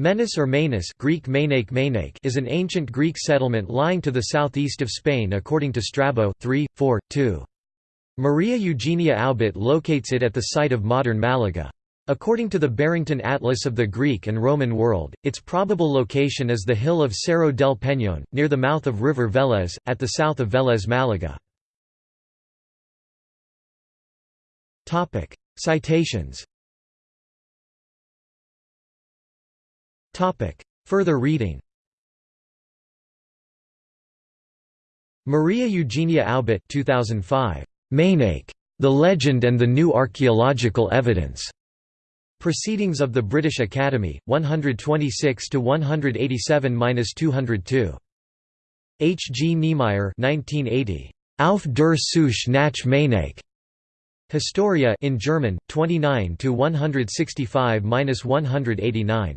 Menis or Manus Greek is an ancient Greek settlement lying to the southeast of Spain according to Strabo 3, 4, 2. Maria Eugenia Aubet locates it at the site of modern Malaga. According to the Barrington Atlas of the Greek and Roman world, its probable location is the hill of Cerro del Peñón, near the mouth of river Vélez, at the south of Vélez Malaga. Citations Further reading Maria Eugenia Aubet 2005. Mainake. The Legend and the New Archaeological Evidence. Proceedings of the British Academy, 126 187-202. H. G. Niemeyer 1980. Auf der Suche nach Mainake. Historia in German, 29 165-189.